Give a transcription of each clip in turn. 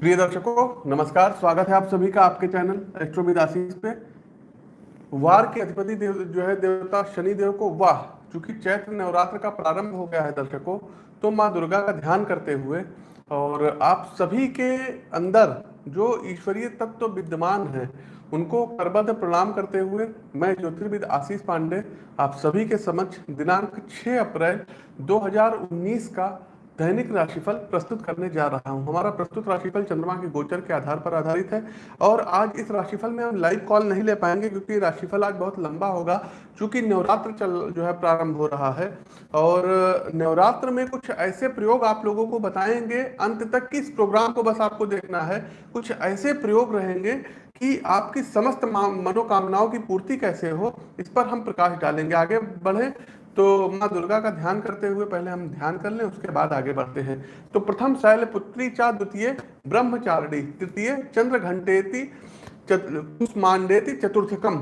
प्रिय दर्शकों, नमस्कार, स्वागत है आप सभी का आपके चैनल पे। वार के अधिपति देव, जो है देवता शनि देव को वाह, चूँकि चैत्र नवरात्र का प्रारंभ हो गया है दर्शकों तो माँ दुर्गा का ध्यान करते हुए, और आप सभी के अंदर जो ईश्वरीय तत्व तो विद्यमान है, उनको करबद्ध प्रणाम करते हुए मैं ज्योतिर्विद आशीष पांडे, आप सभी के समक्ष दिनांक 6 अप्रैल 2019 का दैनिक राशिफल प्रस्तुत करने जा रहा हूँ। हमारा प्रस्तुत राशिफल चंद्रमा के गोचर के आधार पर आधारित है और आज इस राशिफल में हम लाइव कॉल नहीं ले पाएँगे क्योंकि राशिफल आज बहुत लंबा होगा क्योंकि नवरात्र चल, जो है प्रारंभ हो रहा है। और नवरात्र में कुछ ऐसे प्रयोग आप लोगों को बताएँगे, अंत तक कि इस प्रोग्राम को बस आपको देखना है, कुछ ऐसे प्रयोग रहेंगे कि आपकी समस्त मनोकामनाओं की पूर्ति कैसे हो, इस पर हम प्रकाश डालेंगे। आगे बढ़े। तो माँ दुर्गा का ध्यान करते हुए पहले हम ध्यान कर लें, उसके बाद आगे बढ़ते हैं। तो प्रथम शैल पुत्री चा द्वितीय, ब्रह्मचारिणी तृतीय चंद्र घंटेति कुष्मांडेति चतुर्थकम,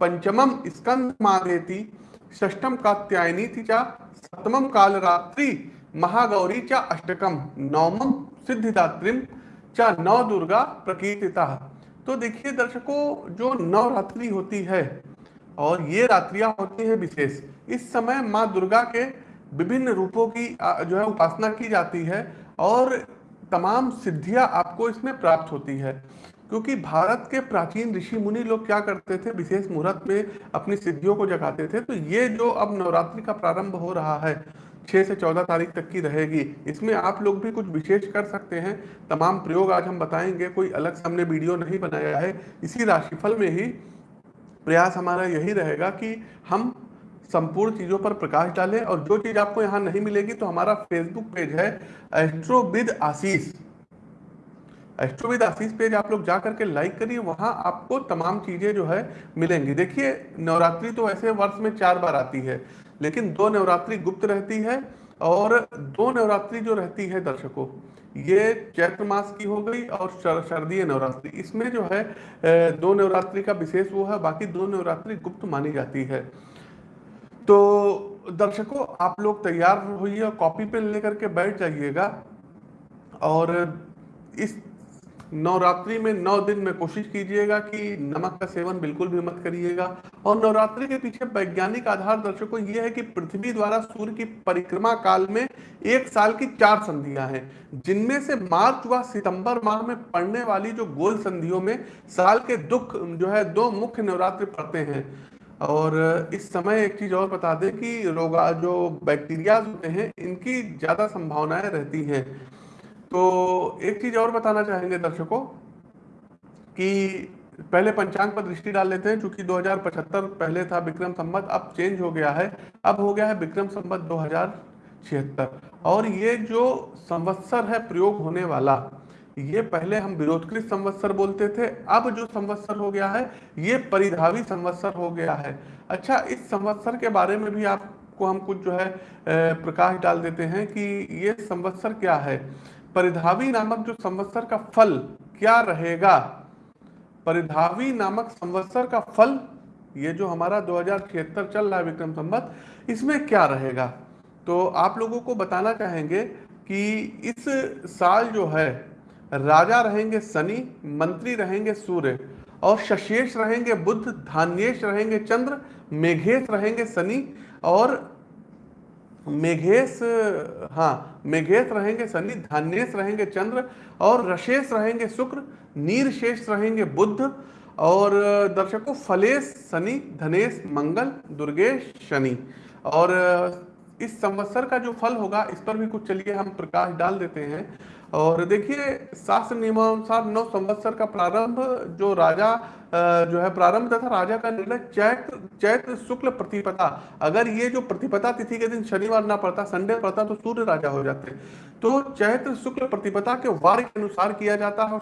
पंचमम स्कंद षष्टम कात्यायनी थी चा, सप्तमम कालरात्रि, महागौरी चा अष्टकम नवमम सिद्धिदात्रिम चा नव दुर्गा प्रकीर्तिता। तो देखिए दर्शकों, जो नवरात्रि होती है और ये रात्रियाँ होती है विशेष। इस समय माँ दुर्गा के विभिन्न रूपों की जो है, उपासना की जाती है और तमाम सिद्धियाँ आपको इसमें प्राप्त होती है। क्योंकि भारत के प्राचीन ऋषि मुनि लोग क्या करते थे? विशेष मुहूर्त में अपनी सिद्धियों को जगाते थे। तो ये जो अब नवरात्रि का प्रारंभ हो रहा है, छह से चौदह तारीख तक की रहेगी, इसमें आप लोग भी कुछ विशेष कर सकते हैं। तमाम प्रयोग आज हम बताएँगे, कोई अलग से हमने वीडियो नहीं बनाया है। इसी राशिफल में ही प्रयास हमारा यही रहेगा कि हम संपूर्ण चीज़ों पर प्रकाश डालें और जो चीज़ आपको यहाँ नहीं मिलेगी तो हमारा फेसबुक पेज है एस्ट्रोविद आशीष एस्ट्रोविद आशीष पेज आप लोग जा करके लाइक करिए, वहाँ आपको तमाम चीज़ें जो है मिलेंगी। देखिए, नवरात्रि तो ऐसे वर्ष में चार बार आती है, लेकिन दो नवरात्रि गुप्त रहती है और दो नवरात्रि जो रहती है दर्शकों ये चैत्र मास की हो गई और शारदीय नवरात्रि। इसमें जो है दो नवरात्रि का विशेष वो है, बाकी दो नवरात्रि गुप्त मानी जाती है। तो दर्शकों, आप लोग तैयार होइए कॉपी पेन लेकर के बैठ जाइएगा। और इस नवरात्रि में नौ दिन में कोशिश कीजिएगा कि नमक का सेवन बिल्कुल भी मत करिएगा। और नवरात्रि के पीछे वैज्ञानिक आधार दर्शकों यह है कि पृथ्वी द्वारा सूर्य की परिक्रमा काल में एक साल की चार संधियाँ हैं, जिनमें से मार्च व सितंबर माह में पड़ने वाली जो गोल संधियों में साल के दुख, जो है, दो मुख्य नवरात्रि पड़ते हैं। और इस समय एक चीज़ और बता दें कि रोगा, जो बैक्टीरिया होते हैं, इनकी ज़्यादा संभावनाएँ रहती हैं। तो एक चीज़ और बताना चाहेंगे दर्शकों कि पहले पंचांग पर दृष्टि डाल लेते हैं क्योंकि 2075 पहले था विक्रम संबत अब चेंज हो गया है। अब हो गया है विक्रम संबत दो और ये जो संवत्सर है प्रयोग होने वाला, ये पहले हम विरोधकृत संवत्सर बोलते थे, अब जो संवत्सर हो गया है, ये परिधावी संवत्सर हो गया है। अच्छा इस संवत्सर के बारे में भी आपको हम कुछ जो है प्रकाश डाल देते हैं कि ये संवत्सर क्या है। परिधावी नामक जो संवत्सर का फल क्या रहेगा? परिधावी नामक संवत्सर का फल, ये जो हमारा दो चल रहा है विक्रम संवत, इसमें क्या रहेगा? तो आप लोगों को बताना चाहेंगे कि इस साल जो है, राजा रहेंगे शनि, मंत्री रहेंगे सूर्य, और शशेष रहेंगे बुद्ध धान्येश रहेंगे चंद्र मेघेश रहेंगे शनि, और मेघेश हाँ मेघेश रहेंगे शनि धान्येश रहेंगे चंद्र और रशेष रहेंगे शुक्र, नीरशेष रहेंगे बुद्ध और दर्शकों, फलेश शनि, धनेश मंगल, दुर्गेश शनि। और इस संवत्सर का जो फल होगा, इस पर भी कुछ चलिए, हम प्रकाश डाल देते हैं। और देखिए, शास्त्र नियमानुसार नौ संवत्सर का प्रारंभ, जो राजा जो है प्रारंभ तथा राजा का निर्णय चैत्र चैत्र शुक्ल प्रतिपदा। अगर ये जो प्रतिपदा तिथि के दिन शनिवार ना पड़ता, संडे पड़ता तो सूर्य राजा हो जाते। तो चैत्र शुक्ल प्रतिपदा के वार के अनुसार किया जाता है और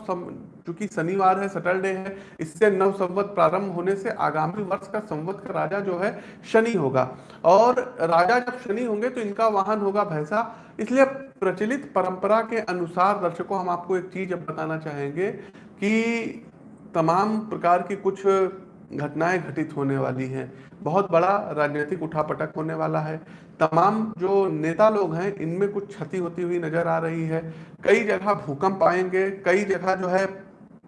चूँकि शनिवार है, सैटरडे है, इससे नव संवत प्रारंभ होने से आगामी वर्ष का संवत का राजा जो है, शनि होगा। और राजा जब शनि होंगे तो इनका वाहन होगा भैंसा। इसलिए प्रचलित परंपरा के अनुसार दर्शकों, हम आपको एक चीज़ अब बताना चाहेंगे कि तमाम प्रकार की कुछ घटनाएँ घटित होने वाली हैं। बहुत बड़ा राजनीतिक उठापटक होने वाला है। तमाम जो नेता लोग हैं, इनमें कुछ क्षति होती हुई नज़र आ रही है। कई जगह भूकंप आएँगे, कई जगह जो है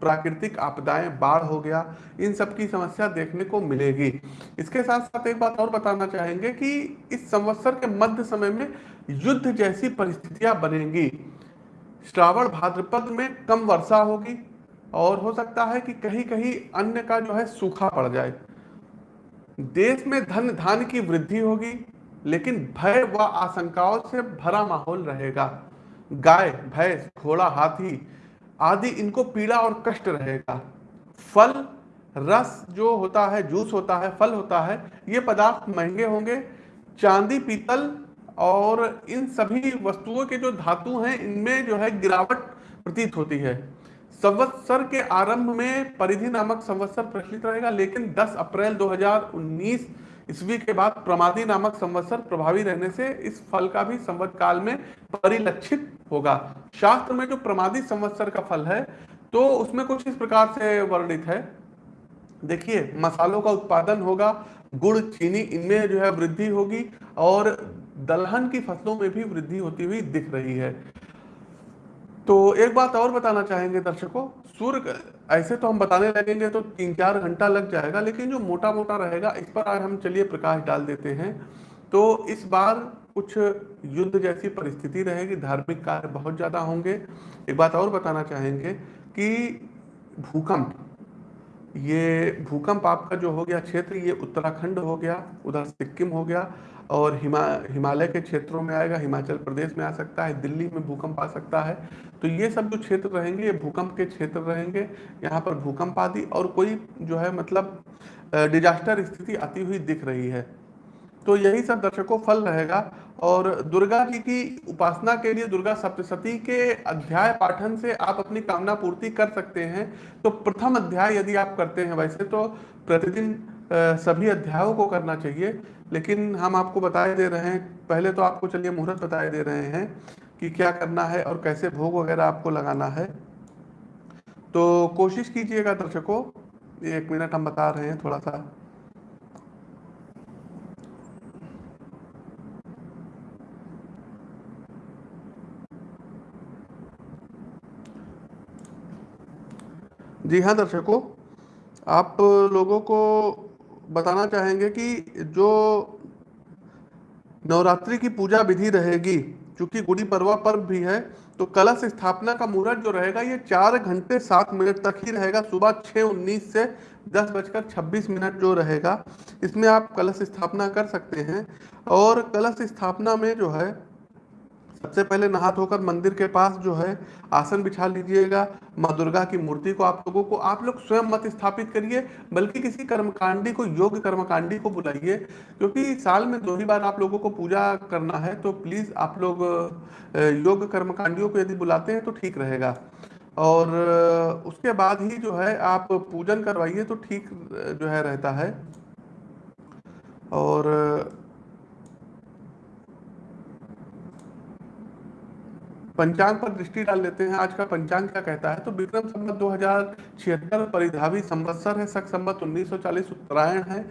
प्राकृतिक आपदाएँ बाढ़ हो गया, इन सब की समस्या देखने को मिलेगी। इसके साथ साथ एक बात और बताना चाहेंगे कि इस संवत्सर के मध्य समय में युद्ध जैसी परिस्थितियाँ बनेंगी। श्रावण भाद्रपद में कम वर्षा होगी और हो सकता है कि कहीं कहीं अन्य का जो है सूखा पड़ जाए। देश में धन धान की वृद्धि होगी, लेकिन भय व आशंकाओं से भरा माहौल रहेगा। गाय, भैंस, घोड़ा, हाथी आदि इनको पीड़ा और कष्ट रहेगा। फल, रस जो होता है, जूस होता है, फल होता है, ये पदार्थ महँगे होंगे। चांदी, पीतल और इन सभी वस्तुओं के जो धातु हैं, इनमें जो है गिरावट प्रतीत होती है। संवत्सर के आरंभ में परिधि नामक संवत्सर प्रचलित रहेगा, लेकिन 10 अप्रैल 2019 ईस्वी के बाद प्रमादी नामक संवत्सर प्रभावी रहने से इस फल का भी संवत काल में परिलक्षित होगा। शास्त्र में जो प्रमादी संवत्सर का फल है तो उसमें कुछ इस प्रकार से वर्णित है। देखिए, मसालों का उत्पादन होगा, गुड़, चीनी, इनमें जो है वृद्धि होगी और दलहन की फ़सलों में भी वृद्धि होती हुई दिख रही है। तो एक बात और बताना चाहेंगे दर्शकों, सूर्य ऐसे तो हम बताने लगेंगे तो तीन चार घंटा लग जाएगा, लेकिन जो मोटा मोटा रहेगा, इस पर आज हम चलिए प्रकाश डाल देते हैं। तो इस बार कुछ युद्ध जैसी परिस्थिति रहेगी, धार्मिक कार्य बहुत ज़्यादा होंगे। एक बात और बताना चाहेंगे कि भूकंप, ये भूकंप आपका जो हो गया क्षेत्र, ये उत्तराखंड हो गया, उधर सिक्किम हो गया और हिमा, हिमालय के क्षेत्रों में आएगा, हिमाचल प्रदेश में आ सकता है, दिल्ली में भूकंप आ सकता है। तो ये सब जो क्षेत्र रहेंगे, ये भूकंप के क्षेत्र रहेंगे। यहाँ पर भूकंप आदि और कोई जो है मतलब डिजास्टर स्थिति आती हुई दिख रही है। तो यही सब दर्शकों फल रहेगा। और दुर्गा जी की उपासना के लिए दुर्गा सप्तशती के अध्याय पाठन से आप अपनी कामना पूर्ति कर सकते हैं। तो प्रथम अध्याय यदि आप करते हैं वैसे तो प्रतिदिन सभी अध्यायों को करना चाहिए, लेकिन हम आपको बताए दे रहे हैं, पहले तो आपको चलिए मुहूर्त बताए दे रहे हैं कि क्या करना है और कैसे भोग वगैरह आपको लगाना है। तो कोशिश कीजिएगा दर्शकों, एक मिनट हम बता रहे हैं थोड़ा सा। जी हाँ दर्शकों, आप लोगों को बताना चाहेंगे कि जो नवरात्रि की पूजा विधि रहेगी, चूँकि गुड़ी पर्वा पर्व भी है तो कलश स्थापना का मुहूर्त जो रहेगा, ये चार घंटे सात मिनट तक ही रहेगा। सुबह छः उन्नीस से दस बजकर छब्बीस मिनट जो रहेगा, इसमें आप कलश स्थापना कर सकते हैं। और कलश स्थापना में जो है सबसे पहले नहा धोकर मंदिर के पास जो है आसन बिछा लीजिएगा, माँ दुर्गा की मूर्ति को आप लोगों को, आप लोग स्वयं मत स्थापित करिए, बल्कि किसी कर्मकांडी को योग कर्मकांडी को बुलाइए, क्योंकि साल में दो ही बार आप लोगों को पूजा करना है तो प्लीज़ आप लोग योग कर्मकांडियों को यदि बुलाते हैं तो ठीक रहेगा। और उसके बाद ही जो है आप पूजन करवाइए तो ठीक जो है रहता है। और पंचांग पर दृष्टि डाल लेते हैं। आज का पंचांग क्या कहता है? तो विक्रम संबत दो हज़ार छिहत्तर परिधावी संवत्सर है, सख संबत उन्नीस सौ चालीस उत्तरायण है।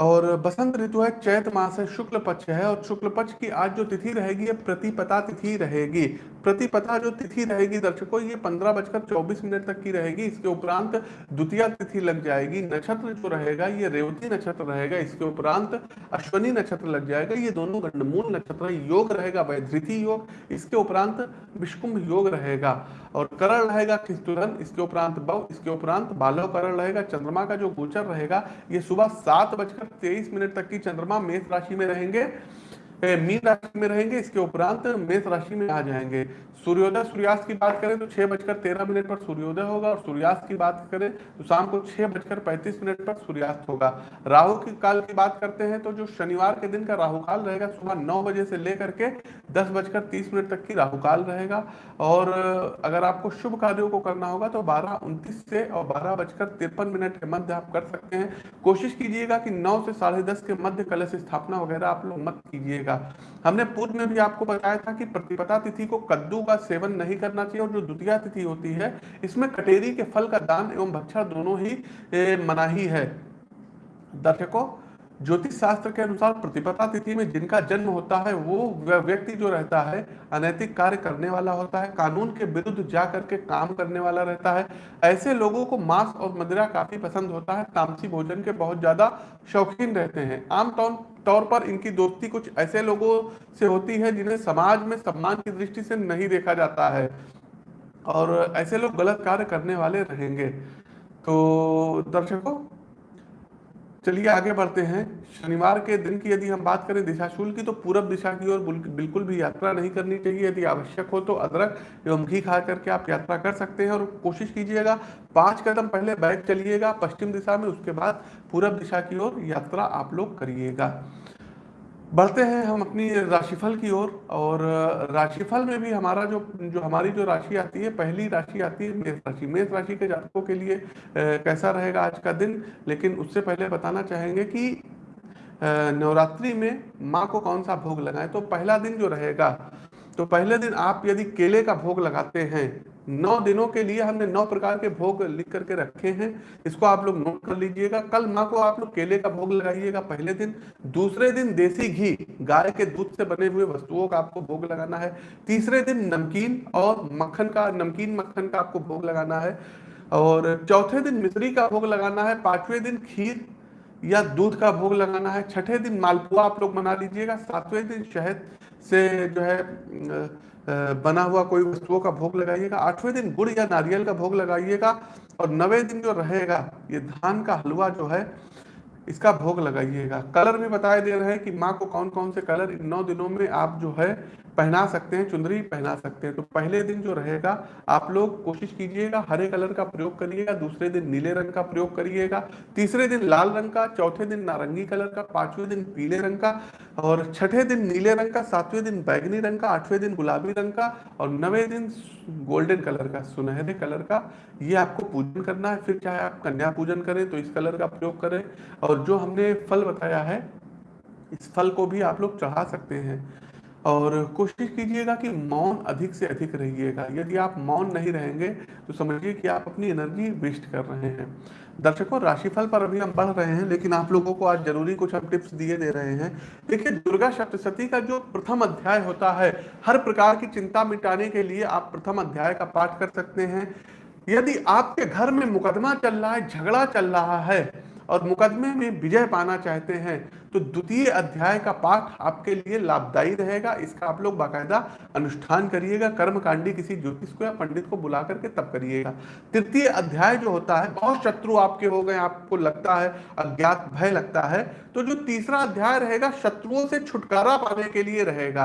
और बसंत ऋतु है, चैत मास है, शुक्ल पक्ष है और शुक्ल पक्ष की आज जो तिथि रहेगी प्रतिपता तिथि रहेगी। प्रतिपता जो तिथि रहेगी दर्शकों, ये पंद्रह बजकर चौबीस मिनट तक की रहेगी। इसके उपरांत द्वितीय तिथि लग जाएगी। नक्षत्र जो रहेगा, ये रेवती नक्षत्र रहेगा। इसके उपरांत अश्वनी नक्षत्र लग जाएगा। ये दोनों गंडमूल नक्षत्र, योग रहेगा, वैधृति योग। इसके उपरांत विष्कुंभ योग रहेगा। और करण रहेगा खिस्तुरन इसके उपरांत बव इसके उपरांत बालव करण रहेगा। चंद्रमा का जो गोचर रहेगा, ये सुबह सात बजकर तेईस मिनट तक की चंद्रमा मेष राशि में रहेंगे। मीन राशि में रहेंगे, इसके उपरांत मेष राशि में आ जाएँगे। सूर्योदय, सूर्यास्त की बात करें तो छह बजकर तेरह मिनट पर सूर्योदय होगा और सूर्यास्त की बात करें तो शाम को छह बजकर पैंतीस मिनट पर सूर्यास्त होगा। राहु की काल की बात करते हैं तो जो शनिवार के दिन का राहु काल रहेगा, सुबह नौ बजे से लेकर के दस बजकर तीस मिनट तक की राहु काल रहेगा। और अगर आपको शुभ कार्यों को करना होगा तो बारह उनतीस से और बारह बजकर तिरपन मिनट के मध्य आप कर सकते हैं। कोशिश कीजिएगा कि नौ से साढ़े दस के मध्य कलश स्थापना वगैरह आप लोग मत कीजिएगा। रहेगा हमने पूर्व में भी आपको बताया था कि प्रतिपदा तिथि को कद्दू का सेवन नहीं करना चाहिए और जो द्वितीय तिथि होती है, इसमें कटेरी के फल का दान एवं भक्षा दोनों ही मनाही है। दर्शकों ज्योतिष शास्त्र के अनुसार प्रतिपदा तिथि में जिनका जन्म होता है, वो व्यक्ति जो रहता है, अनैतिक कार्य करने वाला होता है, कानून के विरुद्ध जा करके काम करने वाला रहता है। ऐसे लोगों को मांस और मदिरा काफ़ी पसंद होता है, तामसी भोजन के बहुत ज़्यादा शौकीन रहते हैं। आमतौर तौर पर इनकी दोस्ती कुछ ऐसे लोगों से होती है, जिन्हें समाज में सम्मान की दृष्टि से नहीं देखा जाता है, और ऐसे लोग गलत कार्य करने वाले रहेंगे। तो दर्शकों चलिए आगे बढ़ते हैं। शनिवार के दिन की यदि हम बात करें दिशाशूल की तो पूरब दिशा की ओर बिल्कुल भी यात्रा नहीं करनी चाहिए। यदि आवश्यक हो तो अदरक एवं घी खा करके आप यात्रा कर सकते हैं और कोशिश कीजिएगा, पाँच कदम पहले बैग चलिएगा पश्चिम दिशा में, उसके बाद पूरब दिशा की ओर यात्रा आप लोग करिएगा। बढ़ते हैं हम अपनी राशिफल की ओर और, और राशिफल में भी हमारा जो जो हमारी जो राशि आती है पहली राशि आती है मेष राशि। मेष राशि के जातकों के लिए कैसा रहेगा आज का दिन? लेकिन उससे पहले बताना चाहेंगे कि नवरात्रि में माँ को कौन सा भोग लगाएँ? तो पहला दिन जो रहेगा तो पहले दिन आप यदि केले का भोग लगाते हैं नौ दिनों के लिए हमने नौ प्रकार के भोग लिख करके रखे हैं। इसको आप लोग नोट कर लीजिएगा। कल माँ को आप लोग केले का भोग लगाइएगा पहले दिन। दूसरे दिन देसी घी, गाय के दूध से बने हुए वस्तुओं का आपको भोग लगाना है। तीसरे दिन नमकीन और मक्खन का, नमकीन मक्खन का आपको भोग लगाना है। और चौथे दिन मिश्री का भोग लगाना है। पाँचवें दिन खीर या दूध का भोग लगाना है। छठे दिन मालपुआ आप लोग बना लीजिएगा। सातवें दिन शहद से जो है बना हुआ कोई वस्तुओं का भोग लगाइएगा। आठवें दिन गुड़ या नारियल का भोग लगाइएगा और नवे दिन जो रहेगा, ये धान का हलवा जो है इसका भोग लगाइएगा। कलर भी बताए दे रहे हैं कि माँ को कौन कौन से कलर इन नौ दिनों में आप जो है पहना सकते हैं चुंदरी पहना सकते हैं। तो पहले दिन जो रहेगा, आप लोग कोशिश कीजिएगा हरे कलर का प्रयोग करिएगा, दूसरे दिन नीले रंग का प्रयोग करिएगा, तीसरे दिन लाल रंग का, चौथे दिन नारंगी कलर का, पाँचवें दिन पीले रंग का और छठे दिन नीले रंग का, सातवें दिन बैगनी रंग का, आठवें दिन गुलाबी रंग का और नवे दिन गोल्डन कलर का, सुनहरे कलर का। ये आपको पूजन करना है, फिर चाहे आप कन्या पूजन करें तो इस कलर का प्रयोग करें और जो हमने फल बताया है, इस फल को भी आप लोग चढ़ा सकते हैं। और कोशिश कीजिएगा कि मौन अधिक से अधिक रहिएगा। यदि आप मौन नहीं रहेंगे तो समझिए कि आप अपनी एनर्जी वेस्ट कर रहे हैं। दर्शकों, राशिफल पर अभी हम बढ़ रहे हैं, लेकिन आप लोगों को आज ज़रूरी कुछ हम टिप्स दिए दे रहे हैं। देखिए, दुर्गा सप्तशती का जो प्रथम अध्याय होता है, हर प्रकार की चिंता मिटाने के लिए आप प्रथम अध्याय का पाठ कर सकते हैं। यदि आपके घर में मुकदमा चल रहा है, झगड़ा चल रहा है और मुकदमे में विजय पाना चाहते हैं तो द्वितीय अध्याय का पाठ आपके लिए लाभदायी रहेगा। इसका आप लोग बाकायदा अनुष्ठान करिएगा, कर्मकांडी किसी ज्योतिष को या पंडित को बुला करके तब करिएगा। तृतीय अध्याय जो होता है, बहुत शत्रु आपके हो गए, आपको लगता है, अज्ञात भय लगता है तो जो तीसरा अध्याय रहेगा, शत्रुओं से छुटकारा पाने के लिए रहेगा।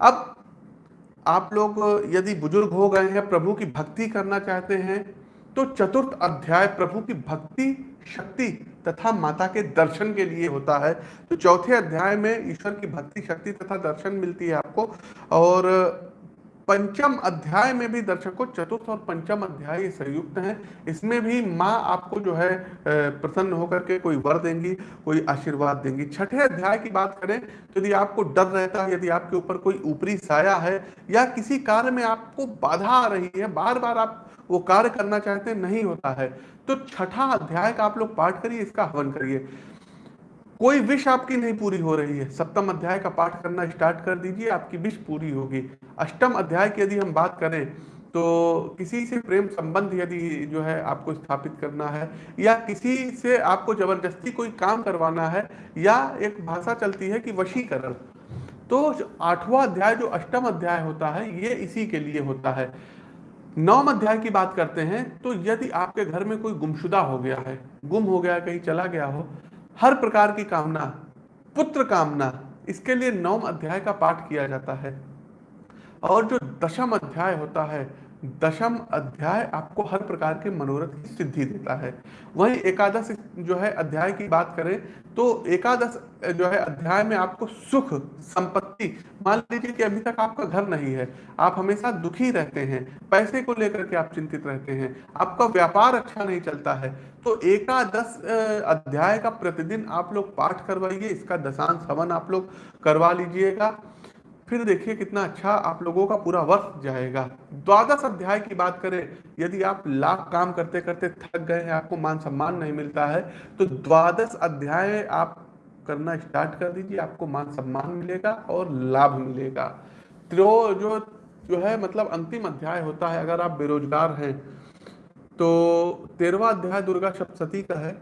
अब आप लोग यदि बुज़ुर्ग हो गए हैं, प्रभु की भक्ति करना चाहते हैं तो चतुर्थ अध्याय प्रभु की भक्ति शक्ति तथा माता के दर्शन के लिए होता है। तो चौथे अध्याय में ईश्वर की भक्ति, शक्ति तथा दर्शन मिलती है आपको। और पंचम अध्याय में भी दर्शकों चतुर्थ और पंचम अध्याय संयुक्त हैं। इसमें भी माँ आपको जो है प्रसन्न होकर के कोई वर देंगी, कोई आशीर्वाद देंगी। छठे अध्याय की बात करें तो यदि आपको डर रहता है, यदि आपके ऊपर कोई ऊपरी साया है या किसी कार्य में आपको बाधा आ रही है बार बार आप वो कार्य करना चाहते नहीं होता है। तो छठा अध्याय का आप लोग पाठ करिए, इसका हवन करिए। कोई विश आपकी नहीं पूरी हो रही है। सप्तम अध्याय का पाठ करना स्टार्ट कर दीजिए, आपकी विश पूरी होगी। अष्टम अध्याय की यदि हम बात करें तो किसी से प्रेम संबंध यदि जो है आपको स्थापित करना है, या किसी से आपको ज़बरदस्ती कोई काम करवाना है, या एक भाषा चलती है कि वशीकरण तो आठवां अध्याय, जो अष्टम अध्याय होता है, ये इसी के लिए होता है। नौम अध्याय की बात करते हैं तो यदि आपके घर में कोई गुमशुदा हो गया है, गुम हो गया, कहीं चला गया हो, हर प्रकार की कामना, पुत्र कामना, इसके लिए नौम अध्याय का पाठ किया जाता है। और जो दशम अध्याय होता है दशम अध्याय आपको हर प्रकार के मनोरथ की सिद्धि देता है। वहीं एकादश जो है, अध्याय की बात करें तो एकादश जो है, अध्याय में आपको सुख, संपत्ति, मान लीजिए कि अभी तक आपका घर नहीं है, आप हमेशा दुखी रहते हैं, पैसे को लेकर के आप चिंतित रहते हैं, आपका व्यापार अच्छा नहीं चलता है तो एकादश अध्याय का प्रतिदिन आप लोग पाठ करवाइए, इसका दशांश हवन आप लोग करवा लीजिएगा। फिर देखिए कितना अच्छा आप लोगों का पूरा वर्ष जाएगा। द्वादश अध्याय की बात करें, यदि आप लाख काम करते करते थक गए हैं, आपको मान सम्मान नहीं मिलता है तो द्वादश अध्याय आप करना स्टार्ट कर दीजिए, आपको मान सम्मान मिलेगा और लाभ मिलेगा। त्रो, जो जो है मतलब अंतिम अध्याय होता है, अगर आप बेरोजगार हैं तो तेरवा अध्याय दुर्गा सप्तती का है।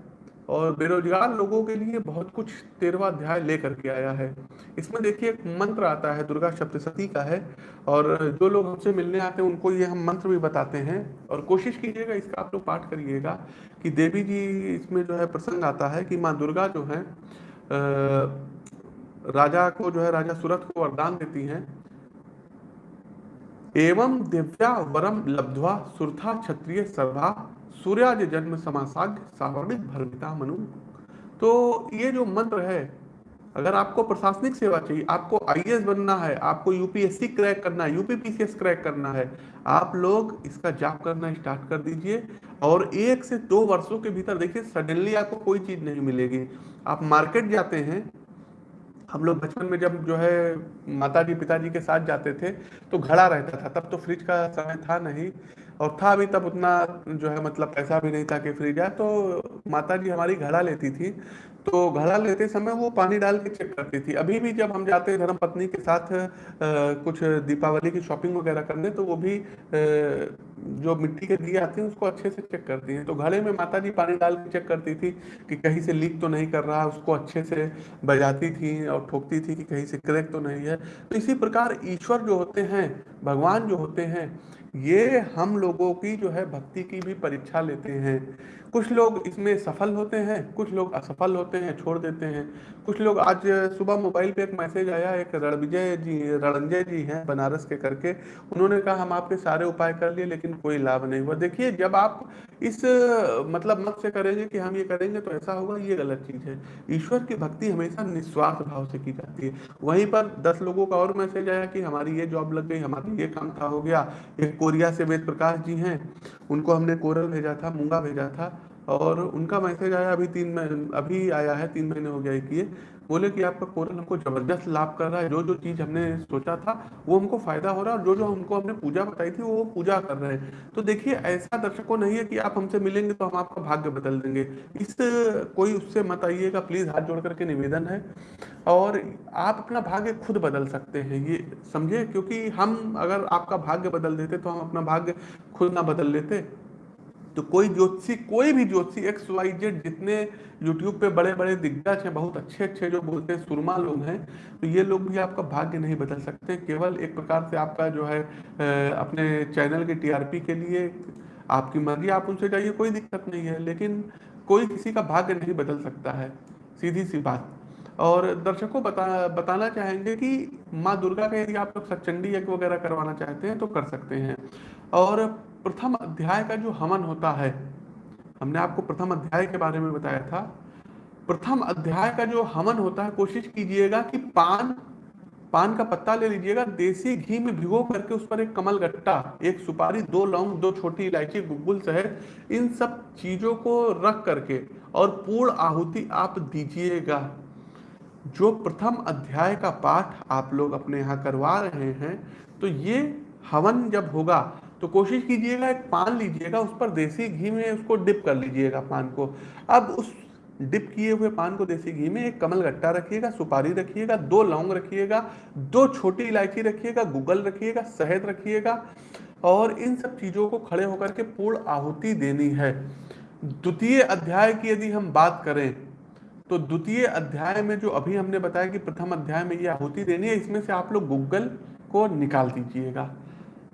और बेरोजगार लोगों के लिए बहुत कुछ तेरवा अध्याय लेकर के आया है। इसमें देखिए एक मंत्र आता है, दुर्गा सप्तशती का है, और जो लोग हमसे मिलने आते हैं, उनको ये हम मंत्र भी बताते हैं, और कोशिश कीजिएगा, इसका आप लोग पाठ करिएगा, कि देवी जी इसमें जो है प्रसंग आता है कि माँ दुर्गा जो है राजा को जो है, राजा सूरत को वरदान देती हैं। एवं दिव्या वरम लब्धवा सुरथा क्षत्रिय सर्वा सूर्याज जन्म समासाग्य सावर्णिक भरमिता मनु। तो ये जो मंत्र है, अगर आपको प्रशासनिक सेवा चाहिए, आपको आईएएस बनना है, आपको यूपीएससी क्रैक करना है यूपीपीसीएस क्रैक करना है, आप लोग इसका जाप करना स्टार्ट कर दीजिए और एक से दो वर्षों के भीतर देखिए, सडनली आपको कोई चीज़ नहीं मिलेगी। आप मार्केट जाते हैं, हम लोग बचपन में जब जो है माता जी पिताजी के साथ जाते थे तो घड़ा रहता था, तब तो फ्रिज का समय था नहीं। और था भी तब उतना जो है मतलब पैसा भी नहीं था कि फ्रिज है तो माता जी हमारी घड़ा लेती थी। तो घड़ा लेते समय वो पानी डाल के चेक करती थी। अभी भी जब हम जाते हैं धर्म पत्नी के साथ आ, कुछ दीपावली की शॉपिंग वगैरह करने तो वो भी आ, जो मिट्टी के दिए आते हैं उसको अच्छे से चेक करती हैं। तो घड़े में माता जी पानी डाल के चेक करती थी कि कहीं से लीक तो नहीं कर रहा उसको अच्छे से बजाती थी और ठोकती थी कि कहीं से क्रैक तो नहीं है। तो इसी प्रकार ईश्वर जो होते हैं भगवान जो होते हैं ये हम लोगों की जो है भक्ति की भी परीक्षा लेते हैं। कुछ लोग इसमें सफल होते हैं, कुछ लोग असफल होते हैं, छोड़ देते हैं। कुछ लोग आज सुबह मोबाइल पे एक मैसेज आया, एक रणविजय जी, रणंजय जी हैं बनारस के करके। उन्होंने कहा, हम आपके सारे उपाय कर लिए, लेकिन कोई लाभ नहीं हुआ। देखिए, जब आप इस मतलब मत से करेंगे कि हम ये करेंगे तो ऐसा होगा, ये गलत चीज़ है। ईश्वर की भक्ति हमेशा निस्वार्थ भाव से की जाती है। वहीं पर दस लोगों का और मैसेज आया कि हमारी ये जॉब लग गई, हमारा ये काम था, हो गया। एक कोरिया से वेद प्रकाश जी हैं, उनको हमने कोरल भेजा था, मूँगा भेजा था, और उनका मैसेज आया अभी तीन अभी आया है, तीन महीने हो गया किए बोले कि आपका कोरल हमको ज़बरदस्त लाभ कर रहा है। जो जो चीज़ हमने सोचा था, वो हमको फ़ायदा हो रहा है और जो जो हमको हमने पूजा बताई थी, वो पूजा कर रहे हैं। तो देखिए, ऐसा दर्शकों नहीं है कि आप हमसे मिलेंगे तो हम आपका भाग्य बदल देंगे। इस, कोई उससे मत आइएगा, प्लीज़ हाथ जोड़ करके निवेदन है। और आप अपना भाग्य खुद बदल सकते हैं, ये समझे? क्योंकि हम अगर आपका भाग्य बदल देते तो हम अपना भाग्य खुद ना बदल लेते। तो कोई ज्योतिषी कोई भी ज्योतिषी एक्स वाई जेड जितने यूट्यूब पे बड़े बड़े दिग्गज हैं, बहुत अच्छे अच्छे जो बोलते हैं, सुरमा लोग हैं तो ये लोग भी आपका भाग्य नहीं बदल सकते। केवल एक प्रकार से आपका जो है अपने चैनल के टीआरपी के लिए आपकी मर्ज़ी, आप उनसे जाइए, कोई दिक्कत नहीं है। लेकिन कोई किसी का भाग्य नहीं बदल सकता है, सीधी सी बात। और दर्शकों बता, बताना चाहेंगे कि माँ दुर्गा का यदि आप लोग सचंडी यज्ञ वगैरह करवाना चाहते हैं तो कर सकते हैं। और प्रथम अध्याय का जो हवन होता है, हमने आपको प्रथम अध्याय के बारे में बताया था। प्रथम अध्याय का जो हवन होता है, कोशिश कीजिएगा कि पान पान का पत्ता ले लीजिएगा, देसी घी में भिगो करके उस पर एक कमल गट्टा, एक सुपारी, दो लौंग, दो छोटी इलायची गुगुल शहर इन सब चीज़ों को रख करके और पूर्ण आहुति आप दीजिएगा। जो प्रथम अध्याय का पाठ आप लोग अपने यहाँ करवा रहे हैं तो ये हवन जब होगा तो कोशिश कीजिएगा, एक पान लीजिएगा, उस पर देसी घी में उसको डिप कर लीजिएगा पान को। अब उस डिप किए हुए पान को देसी घी में एक कमल गट्टा रखिएगा, सुपारी रखिएगा, दो लौंग रखिएगा, दो छोटी इलायची रखिएगा, गूगल रखिएगा, शहद रखिएगा और इन सब चीज़ों को खड़े होकर के पूर्ण आहुति देनी है। द्वितीय अध्याय की यदि हम बात करें तो द्वितीय अध्याय में जो अभी हमने बताया कि प्रथम अध्याय में ये आहुति देनी है, इसमें से आप लोग गूगल को निकाल दीजिएगा।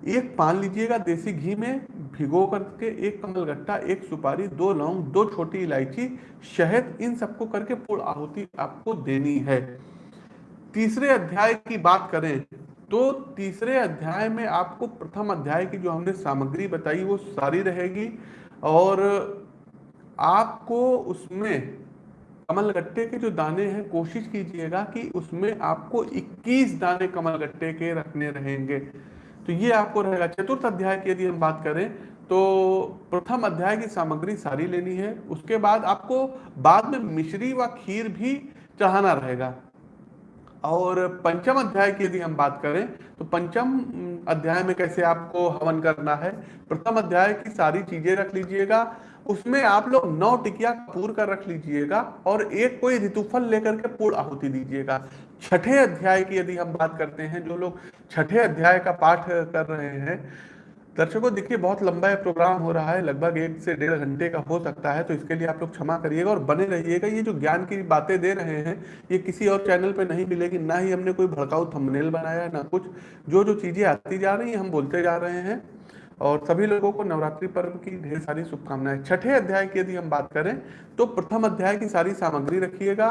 एक पान लीजिएगा, देसी घी में भिगो करके एक कमल गट्टा, एक सुपारी, दो लौंग, दो छोटी इलायची शहद इन सबको करके पूर्ण आहुति आपको देनी है। तीसरे अध्याय की बात करें तो तीसरे अध्याय में आपको प्रथम अध्याय की जो हमने सामग्री बताई वो सारी रहेगी और आपको उसमें कमलगट्टे के जो दाने हैं, कोशिश कीजिएगा कि उसमें आपको 21 दाने कमलगट्टे के रखने रहेंगे। तो ये आपको रहेगा। चतुर्थ अध्याय की यदि हम बात करें तो प्रथम अध्याय की सामग्री सारी लेनी है, उसके बाद आपको बाद में मिश्री व खीर भी चढ़ाना रहेगा। और पंचम अध्याय की यदि हम बात करें तो पंचम अध्याय में कैसे आपको हवन करना है, प्रथम अध्याय की सारी चीज़ें रख लीजिएगा, उसमें आप लोग नौ टिकिया पूर कर रख लीजिएगा, और एक कोई ऋतुफल लेकर के पूर्ण आहुति दीजिएगा। छठे अध्याय की यदि हम बात करते हैं, जो लोग छठे अध्याय का पाठ कर रहे हैं, दर्शकों, देखिए, बहुत लंबा प्रोग्राम हो रहा है, लगभग एक से डेढ़ घंटे का हो सकता है तो इसके लिए आप लोग क्षमा करिएगा और बने रहिएगा। ये जो ज्ञान की बातें दे रहे हैं, ये किसी और चैनल पे नहीं मिलेगी, ना ही हमने कोई भड़काऊ थंबनेल बनाया, ना कुछ। जो जो चीज़ें आती जा रही हैं, हम बोलते जा रहे हैं, और सभी लोगों को नवरात्रि पर्व की ढेर सारी शुभकामनाएँ। छठे अध्याय की यदि हम बात करें तो प्रथम अध्याय की सारी सामग्री रखिएगा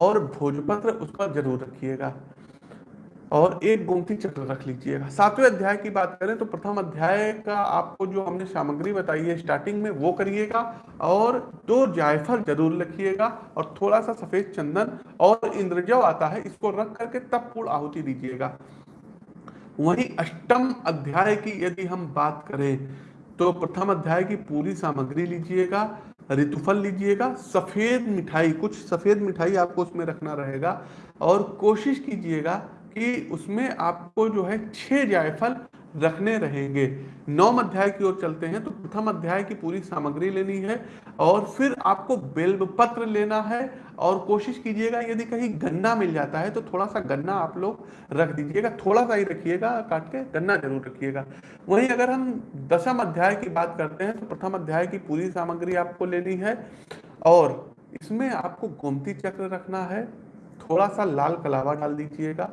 और भोजपत्र उस पर ज़रूर रखिएगा। और एक गोमती चक्र रख लीजिएगा। सातवें अध्याय की बात करें तो प्रथम अध्याय का आपको जो हमने सामग्री बताई है स्टार्टिंग में, वो करिएगा और दो जायफल ज़रूर रखिएगा और थोड़ा सा सफ़ेद चंदन और इंद्रजव आता है, इसको रख करके तब पूर्ण आहुति दीजिएगा। वहीं अष्टम अध्याय की यदि हम बात करें तो प्रथम अध्याय की पूरी सामग्री लीजिएगा ऋतुफल लीजिएगा, सफ़ेद मिठाई, कुछ सफ़ेद मिठाई आपको उसमें रखना रहेगा और कोशिश कीजिएगा कि उसमें आपको जो है छह जायफल रखने रहेंगे। नौम अध्याय की ओर चलते हैं तो प्रथम अध्याय की पूरी सामग्री लेनी है और फिर आपको बेल्ब पत्र लेना है और कोशिश कीजिएगा, यदि कहीं गन्ना मिल जाता है तो थोड़ा सा गन्ना आप लोग रख दीजिएगा थोड़ा सा ही रखिएगा, काट के गन्ना ज़रूर रखिएगा। वहीं अगर हम दसम अध्याय की बात करते हैं तो प्रथम अध्याय की पूरी सामग्री आपको लेनी है और इसमें आपको गोमती चक्र रखना है थोड़ा सा लाल कलावा डाल दीजिएगा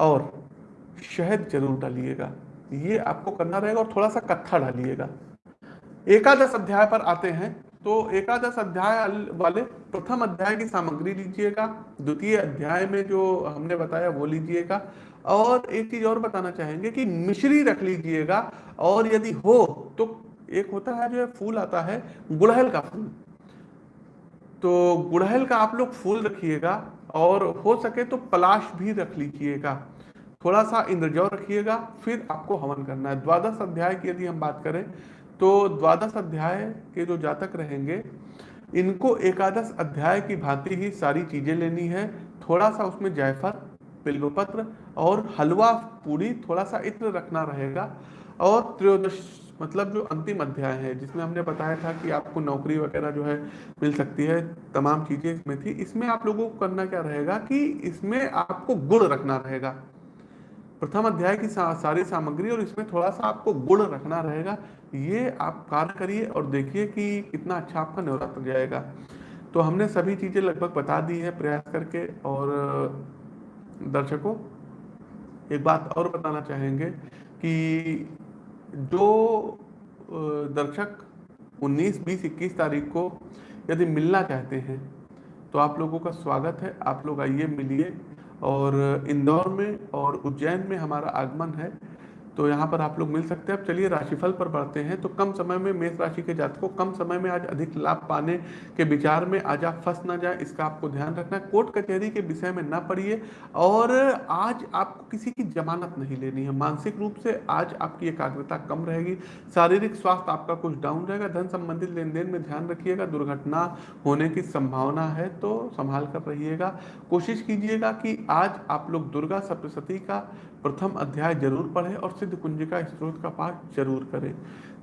और शहद ज़रूर डालिएगा। ये आपको करना रहेगा और थोड़ा सा कत्था डालिएगा। एकादश अध्याय पर आते हैं तो एकादश अध्याय वाले प्रथम अध्याय की सामग्री लीजिएगा, द्वितीय अध्याय में जो हमने बताया वो लीजिएगा, और एक चीज़ और बताना चाहेंगे कि मिश्री रख लीजिएगा, और यदि हो तो एक होता है जो फूल आता है, गुड़हल का फूल। तो गुड़हल का आप लोग फूल रखिएगा, और हो सके तो पलाश भी रख लीजिएगा। थोड़ा सा इंद्रजौ रखिएगा, फिर आपको हवन करना है। द्वादश अध्याय की यदि हम बात करें तो द्वादश अध्याय के जो जातक रहेंगे, इनको एकादश अध्याय की भांति ही सारी चीज़ें लेनी है। थोड़ा सा उसमें जायफल बिल्वपत्र और हलवा पूरी थोड़ा सा इत्र रखना रहेगा। और त्रयोदश मतलब जो अंतिम अध्याय है, जिसमें हमने बताया था कि आपको नौकरी वगैरह जो है मिल सकती है, तमाम चीज़ें इसमें थी, इसमें आप लोगों को करना क्या रहेगा कि इसमें आपको गुड़ रखना रहेगा। प्रथम अध्याय की सा, सारी सामग्री और इसमें थोड़ा सा आपको गुड़ रखना रहेगा। ये आप कार्य करिए और देखिए कि कितना अच्छा आपका नवरात्र जाएगा। तो हमने सभी चीज़ें लगभग बता दी है प्रयास करके और दर्शकों एक बात और बताना चाहेंगे कि जो दर्शक 19, 20, 21 तारीख को यदि मिलना चाहते हैं तो आप लोगों का स्वागत है। आप लोग आइए मिलिए। और इंदौर में और उज्जैन में हमारा आगमन है। तो यहाँ पर आप लोग मिल सकते हैं। अब चलिए राशिफल पर बढ़ते हैं। तो कम समय में मेष राशि के जातकों, कम समय में आज अधिक लाभ पाने के विचार में आज आप फंस ना जाए, इसका आपको ध्यान रखना है। कोर्ट कचहरी के विषय में ना पढ़िए और आज आपको किसी की जमानत नहीं लेनी है। मानसिक रूप से आज आपकी एकाग्रता कम रहेगी। शारीरिक स्वास्थ्य आपका कुछ डाउन रहेगा। धन संबंधित लेन देन में ध्यान रखिएगा। दुर्घटना होने की संभावना है तो संभाल कर रहिएगा। कोशिश कीजिएगा कि आज आप लोग दुर्गा सप्तशती का प्रथम अध्याय ज़रूर पढ़ें और सिद्ध कुंजिका स्त्रोत का पाठ ज़रूर करें।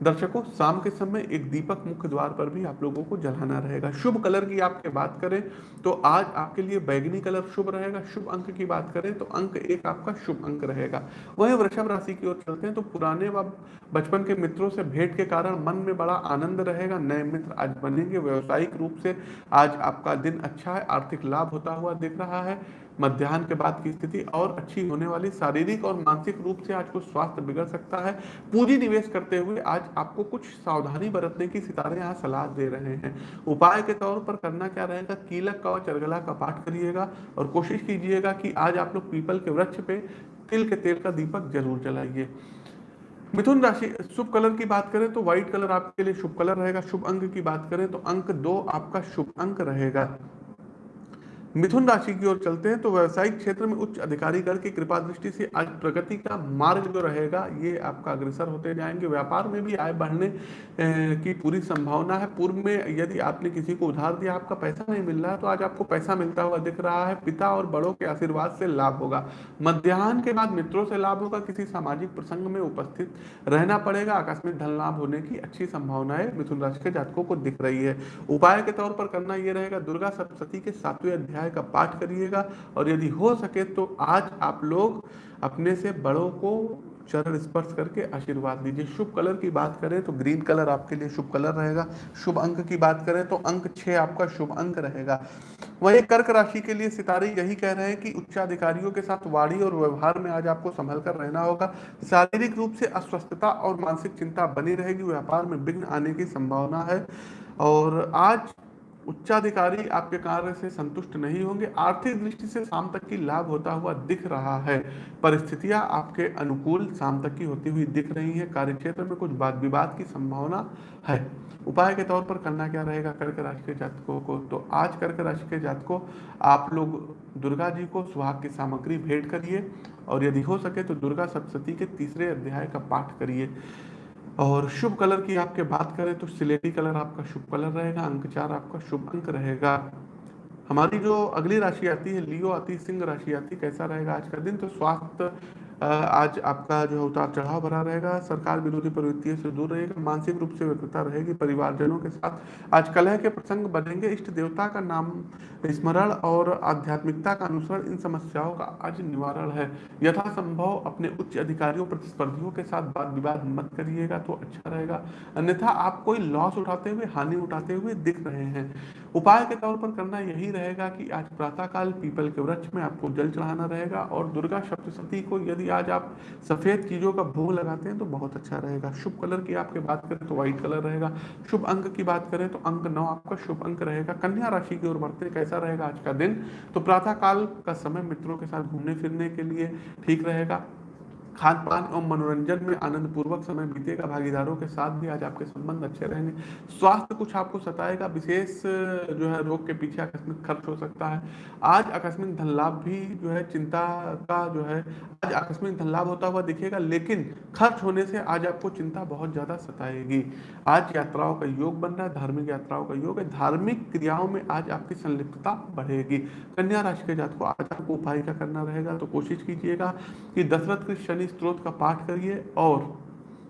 दर्शकों, शाम के समय एक दीपक मुख्य द्वार पर भी आप लोगों को जलाना रहेगा। शुभ कलर की आपके बात करें तो आज आपके लिए बैगनी कलर शुभ रहेगा। शुभ अंक की बात करें तो अंक एक आपका शुभ अंक रहेगा। वही वृषभ राशि की ओर चलते हैं तो पुराने व बचपन के मित्रों से भेंट के कारण मन में बड़ा आनंद रहेगा। नए मित्र आज बनेंगे। व्यवसायिक रूप से आज आपका दिन अच्छा है, आर्थिक लाभ होता हुआ दिख रहा है। मध्यान्ह के बाद की स्थिति और अच्छी होने वाली शारीरिक और मानसिक रूप से आज कुछ स्वास्थ्य बिगड़ सकता है। पूंजी निवेश करते हुए आज आपको कुछ सावधानी बरतने की सितारे यहाँ सलाह दे रहे हैं। उपाय के तौर पर करना क्या रहेगा? कीलक का और चरगला का पाठ करिएगा और कोशिश कीजिएगा कि आज आप लोग पीपल के वृक्ष पे तिल के तेल का दीपक ज़रूर जलाइए। मिथुन राशि, शुभ कलर की बात करें तो व्हाइट कलर आपके लिए शुभ कलर रहेगा। शुभ अंक की बात करें तो अंक दो आपका शुभ अंक रहेगा। मिथुन राशि की ओर चलते हैं तो व्यवसायिक क्षेत्र में उच्च अधिकारी गण की कृपा दृष्टि से आज प्रगति का मार्ग जो रहेगा, ये आपका अग्रसर होते जाएँगे। व्यापार में भी आय बढ़ने की पूरी संभावना है। पूर्व में यदि आपने किसी को उधार दिया, आपका पैसा नहीं मिल रहा है तो आज आपको पैसा मिलता हुआ दिख रहा है। पिता और बड़ों के आशीर्वाद से लाभ होगा। मध्यान्ह के बाद मित्रों से लाभ होगा। किसी सामाजिक प्रसंग में उपस्थित रहना पड़ेगा। आकस्मिक धन लाभ होने की अच्छी संभावनाएँ मिथुन राशि के जातकों को दिख रही है। उपाय के तौर पर करना यह रहेगा। दुर्गा सप्तती के सातवें अध्याय अध्याय का पाठ करिएगा और यदि हो सके तो आज आप लोग अपने से बड़ों को चरण स्पर्श करके आशीर्वाद दीजिए। शुभ कलर की बात करें तो ग्रीन कलर आपके लिए शुभ कलर रहेगा। शुभ अंक की बात करें तो अंक छह आपका शुभ अंक रहेगा। वही कर्क राशि के लिए सितारे यही कह रहे हैं कि उच्चाधिकारियों के साथ वाणी और व्यवहार में आज आपको संभल कर रहना होगा। शारीरिक रूप से अस्वस्थता और मानसिक चिंता बनी रहेगी। व्यापार में विघ्न आने की संभावना है। और आज उच्चाधिकारी आपके कार्य से संतुष्ट नहीं होंगे। आर्थिक दृष्टि से शाम तक की लाभ होता हुआ दिख रहा है। परिस्थितियाँ आपके अनुकूल शाम तक की होती हुई दिख रही है। कार्य क्षेत्र में कुछ वाद विवाद की संभावना है। उपाय के तौर पर करना क्या रहेगा? कर्क राशि के जातकों को तो आज कर्क राशि के जातकों, आप लोग दुर्गा जी को सुहाग की सामग्री भेंट करिए और यदि हो सके तो दुर्गा सप्तती के तीसरे अध्याय का पाठ करिए। और शुभ कलर की आपके बात करें तो सिलेटी कलर आपका शुभ कलर रहेगा, अंक चार आपका शुभ अंक रहेगा। हमारी जो अगली राशि आती है, लियो आती सिंह राशि आती कैसा रहेगा आज का दिन? तो स्वास्थ्य आज आपका जो है उतार चढ़ाव भरा रहेगा। सरकार विरोधी प्रवृत्तियों से दूर रहेगा, मानसिक रूप से व्यक्तता रहेगी, परिवारजनों के साथ। आज कलह के प्रसंग बनेंगे। इष्ट देवता का नाम स्मरण और आध्यात्मिकता का अनुसरण इन समस्याओं का आज निवारण है। यथासंभव अपने उच्च अधिकारियों, प्रतिस्पर्धियों के साथ बात विवाद मत करिएगा तो अच्छा रहेगा। अन्यथा आप कोई लॉस उठाते हुए, हानि उठाते हुए दिख रहे हैं। उपाय के तौर पर करना यही रहेगा कि आज प्रातःकाल पीपल के वृक्ष में आपको जल चढ़ाना रहेगा और दुर्गा सप्तशती को यदि आज आप सफ़ेद चीज़ों का भोग लगाते हैं तो बहुत अच्छा रहेगा। शुभ कलर की आपके बात करें तो व्हाइट कलर रहेगा। शुभ अंक की बात करें तो अंक नौ आपका शुभ अंक रहेगा। कन्या राशि की ओर बढ़ते कैसा रहेगा आज का दिन? तो प्रातः काल का समय मित्रों के साथ घूमने फिरने के लिए ठीक रहेगा। खान पान और मनोरंजन में आनंद पूर्वक समय बीतेगा। भागीदारों के साथ भी आज आपके संबंध अच्छे रहेंगे। स्वास्थ्य कुछ आपको सताएगा। विशेष, जो है, रोग के पीछे आकस्मिक खर्च हो सकता है। आज आकस्मिक धन लाभ भी, जो है, चिंता का, जो है, आज आकस्मिक धन लाभ होता हुआ दिखेगा, लेकिन खर्च होने से आज आपको चिंता बहुत ज़्यादा सताएगी। आज यात्राओं का योग बन रहा है। धार्मिक यात्राओं का योग है। धार्मिक क्रियाओं में आज आपकी संलिप्तता बढ़ेगी। कन्या राशि के जात को आज आपको उपाय का करना रहेगा? तो कोशिश कीजिएगा कि दशरथ के शनि स्त्रोत का पाठ करिए और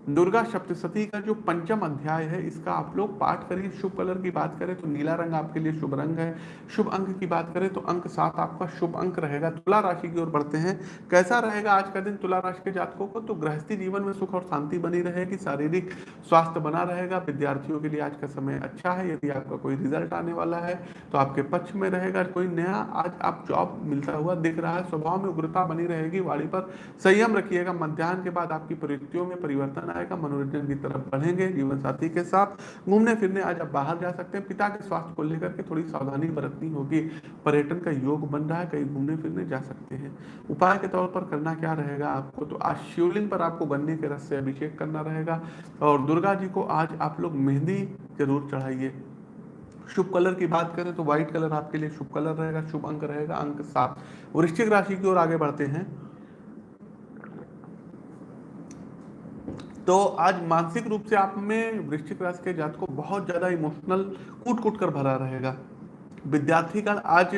दुर्गा सप्तशती का जो पंचम अध्याय है, इसका आप लोग पाठ करिए। शुभ कलर की बात करें तो नीला रंग आपके लिए शुभ रंग है। शुभ अंक की बात करें तो अंक सात आपका शुभ अंक रहेगा। तुला राशि की ओर बढ़ते हैं। कैसा रहेगा आज का दिन तुला राशि के जातकों को? तो गृहस्थी जीवन में सुख और शांति बनी रहेगी, शारीरिक स्वास्थ्य बना रहेगा, विद्यार्थियों के लिए आज का समय अच्छा है। यदि आपका कोई रिज़ल्ट आने वाला है तो आपके पक्ष में रहेगा। कोई नया आज आप जॉब मिलता हुआ दिख रहा है, स्वभाव में उग्रता बनी रहेगी, वाणी पर संयम रखिएगा। मध्यान्ह के बाद आपकी प्रवृत्तियों में परिवर्तन आएगा मनोरंजन की तरफ़ बढ़ेंगे, जीवन साथी के साथ। घूमने फिरने आज आप बाहर जा सकते हैं। पिता के स्वास्थ्य को लेकर के थोड़ी सावधानी बरतनी होगी। पर्यटन का योग बन रहा है, कहीं घूमने फिरने जा सकते हैं। उपाय के तौर पर करना क्या रहेगा आपको? तो आज शिवलिंग पर आपको गन्ने के रस से अभिषेक करना रहेगा। और दुर्गा जी को आज आप लोग मेहंदी ज़रूर चढ़ाइए। शुभ कलर की बात करें तो व्हाइट कलर आपके लिए शुभ कलर रहेगा, शुभ अंक रहेगा, अंक सात। वृश्चिक राशि की ओर आगे बढ़ते हैं। तो आज मानसिक रूप से आप में वृश्चिक राशि के जात को बहुत ज़्यादा इमोशनल कूट कूट कर भरा रहेगा। विद्यार्थी का आज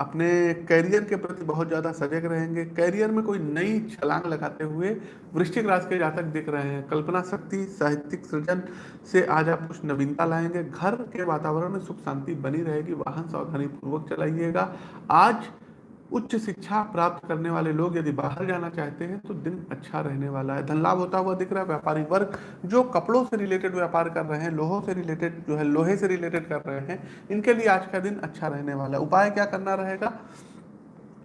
अपने करियर के प्रति बहुत ज़्यादा सजग रहेंगे। करियर में कोई नई छलांग लगाते हुए वृश्चिक राशि के जातक दिख रहे हैं। कल्पना शक्ति, साहित्यिक सृजन से आज आप कुछ नवीनता लाएँगे। घर के वातावरण में सुख शांति बनी रहेगी। वाहन सावधानी पूर्वक चलाइएगा। आज उच्च शिक्षा प्राप्त करने वाले लोग यदि बाहर जाना चाहते हैं तो दिन अच्छा रहने वाला है। धन लाभ होता हुआ दिख रहा है। व्यापारी वर्ग जो कपड़ों से रिलेटेड व्यापार कर रहे हैं, लोहों से रिलेटेड जो है, लोहे से रिलेटेड कर रहे हैं, इनके लिए आज का दिन अच्छा रहने वाला है। उपाय क्या करना रहेगा?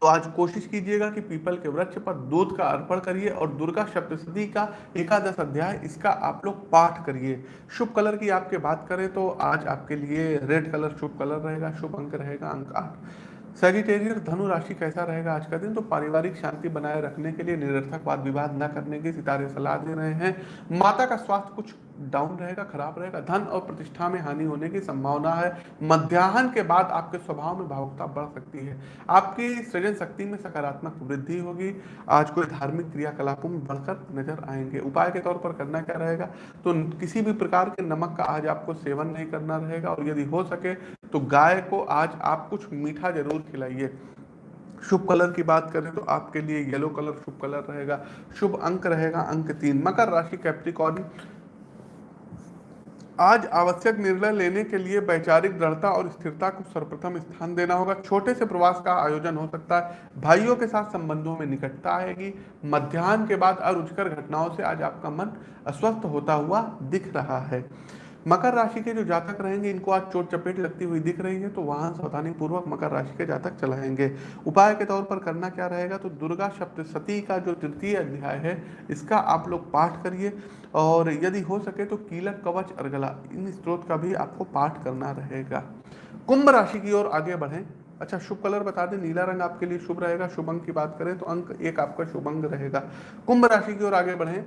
तो आज कोशिश कीजिएगा कि पीपल के वृक्ष पर दूध का अर्पण करिए और दुर्गा सप्तशती का एकादश अध्याय, इसका आप लोग पाठ करिए। शुभ कलर की आपके बात करें तो आज आपके लिए रेड कलर शुभ कलर रहेगा, शुभ अंक रहेगा, अंक आठ। सेजिटेरियस धनु राशि कैसा रहेगा आज का दिन? तो पारिवारिक शांति बनाए रखने के लिए निरर्थक वाद विवाद न करने की सितारे सलाह दे रहे हैं। माता का स्वास्थ्य कुछ डाउन रहेगा, खराब रहेगा। धन और प्रतिष्ठा में हानि होने की संभावना है। मध्याह्न के बाद आपके स्वभाव में भावुकता बढ़ सकती है। आपकी सृजन शक्ति में सकारात्मक वृद्धि होगी। आज कोई धार्मिक क्रियाकलापों में बढ़कर नज़र आएँगे। उपाय के तौर पर करना क्या रहेगा? तो किसी भी प्रकार के नमक का आज आपको सेवन नहीं करना रहेगा और यदि हो सके तो गाय को आज आप कुछ मीठा ज़रूर खिलाइए। शुभ कलर की बात करें तो आपके लिए येलो कलर शुभ कलर रहेगा। शुभ अंक रहेगा अंक तीन। मकर राशि कैप्रिकॉर्न आज आवश्यक निर्णय लेने के लिए वैचारिक दृढ़ता और स्थिरता को सर्वप्रथम स्थान देना होगा। छोटे से प्रवास का आयोजन हो सकता है, भाइयों के साथ संबंधों में निकटता आएगी मध्यान्ह के बाद अरुचकर घटनाओं से आज आपका मन अस्वस्थ होता हुआ दिख रहा है। मकर राशि के जो जातक रहेंगे, इनको आज चोट चपेट लगती हुई दिख रही है तो वहाँ सावधानी पूर्वक मकर राशि के जातक चलाएँगे। उपाय के तौर पर करना क्या रहेगा तो दुर्गा सप्तशती का जो तृतीय अध्याय है, इसका आप लोग पाठ करिए। और यदि हो सके तो कीलक कवच अर्गला इन स्त्रोत का भी आपको पाठ करना रहेगा। कुंभ राशि की ओर आगे बढ़ें। अच्छा शुभ कलर बता दें, नीला रंग आपके लिए शुभ रहेगा। शुभ अंक की बात करें तो अंक एक आपका शुभ अंक रहेगा। कुंभ राशि की ओर आगे बढ़ें।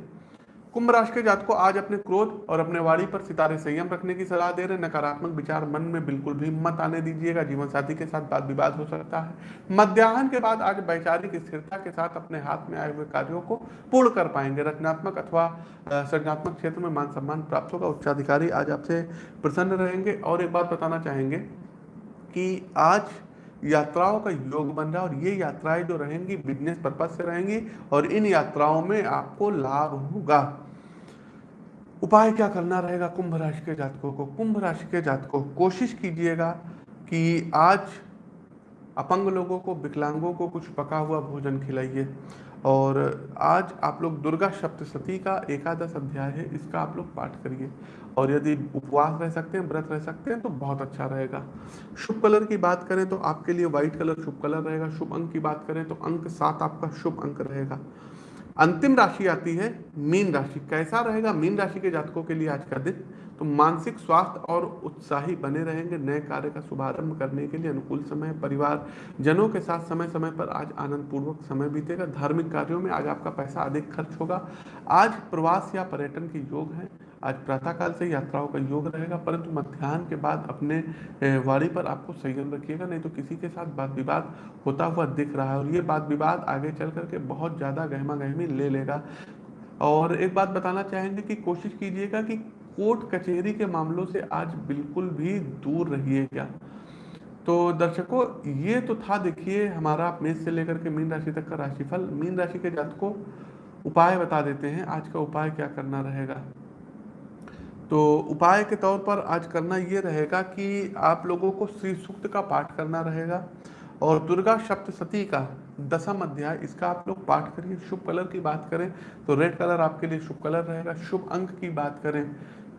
कुंभ राशि के जात को आज अपने क्रोध और अपने वाणी पर सितारे संयम रखने की सलाह दे रहे नकारात्मक विचार मन में बिल्कुल भी मत आने दीजिएगा। जीवन साथी के साथ बात विवाद हो सकता है। मध्याह्न के बाद आज वैचारिक स्थिरता के साथ अपने हाथ में आए हुए कार्यों को पूर्ण कर पाएँगे। रचनात्मक अथवा सृजनात्मक क्षेत्र में मान सम्मान प्राप्त होगा। उच्चाधिकारी आज आपसे प्रसन्न रहेंगे और एक बात बताना चाहेंगे कि आज यात्राओं का योग बन रहा है और ये यात्राएँ जो रहेंगी बिज़नेस पर्पज से रहेंगी और इन यात्राओं में आपको लाभ होगा। उपाय क्या करना रहेगा कुंभ राशि के जातकों को? कुंभ राशि के जातकों, कोशिश कीजिएगा कि आज अपंग लोगों को, विकलांगों को कुछ पका हुआ भोजन खिलाइए। और आज आप लोग दुर्गा सप्तशती का एकादश अध्याय है, इसका आप लोग पाठ करिए। और यदि उपवास रह सकते हैं, व्रत रह सकते हैं तो बहुत अच्छा रहेगा। शुभ कलर की बात करें तो आपके लिए व्हाइट कलर शुभ कलर रहेगा। शुभ अंक की बात करें तो अंक सात आपका शुभ अंक रहेगा। अंतिम राशि आती है मीन राशि। कैसा रहेगा? मीन राशि के जातकों के लिए आज का दिन तो मानसिक स्वास्थ्य और उत्साही बने रहेंगे नए कार्य का शुभारंभ करने के लिए अनुकूल समय। परिवार जनों के साथ समय समय पर आज आनंद पूर्वक समय बीतेगा। धार्मिक कार्यों में आज आपका पैसा अधिक खर्च होगा। आज प्रवास या पर्यटन के योग है। आज प्रातःकाल से यात्राओं का योग रहेगा, परंतु मध्यान्ह के बाद अपने वाड़ी पर आपको संयम रखिएगा, नहीं तो किसी के साथ बात विवाद होता हुआ दिख रहा है और ये बात विवाद आगे चल करके बहुत ज़्यादा गहमा गहमी ले लेगा। और एक बात बताना चाहेंगे कि कोशिश कीजिएगा कि कोर्ट कचहरी के मामलों से आज बिल्कुल भी दूर रहिएगा। तो दर्शकों, ये तो था देखिए, हमारा मेष से लेकर के मीन राशि तक का राशिफल। मीन राशि के जात को उपाय बता देते हैं, आज का उपाय क्या करना रहेगा। तो उपाय के तौर पर आज करना ये रहेगा कि आप लोगों को श्री सूक्त का पाठ करना रहेगा और दुर्गा सप्तशती का दसम अध्याय, इसका आप लोग पाठ करिए। शुभ कलर की बात करें तो रेड कलर आपके लिए शुभ कलर रहेगा। शुभ अंक की बात करें